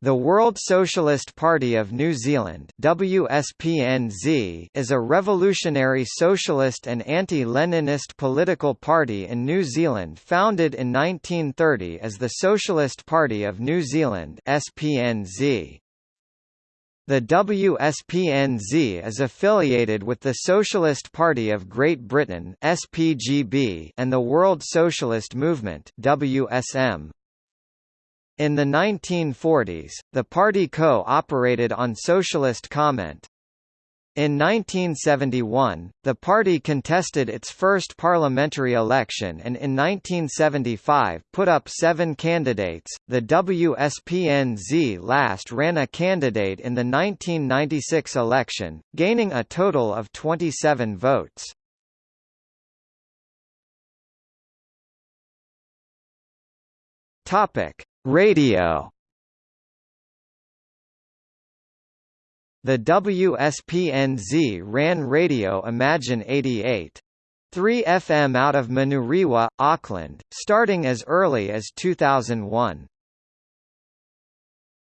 The World Socialist Party of New Zealand WSPNZ is a revolutionary socialist and anti-Leninist political party in New Zealand founded in 1930 as the Socialist Party of New Zealand SPNZ. The WSPNZ is affiliated with the Socialist Party of Great Britain SPGB and the World Socialist Movement WSM. In the 1940s, the party co-operated on socialist comment. In 1971, the party contested its first parliamentary election and in 1975 put up seven candidates. The WSPNZ last ran a candidate in the 1996 election, gaining a total of 27 votes. Topic: Radio The WSPNZ ran Radio Imagine 88. 3 FM out of Manurewa, Auckland, starting as early as 2001.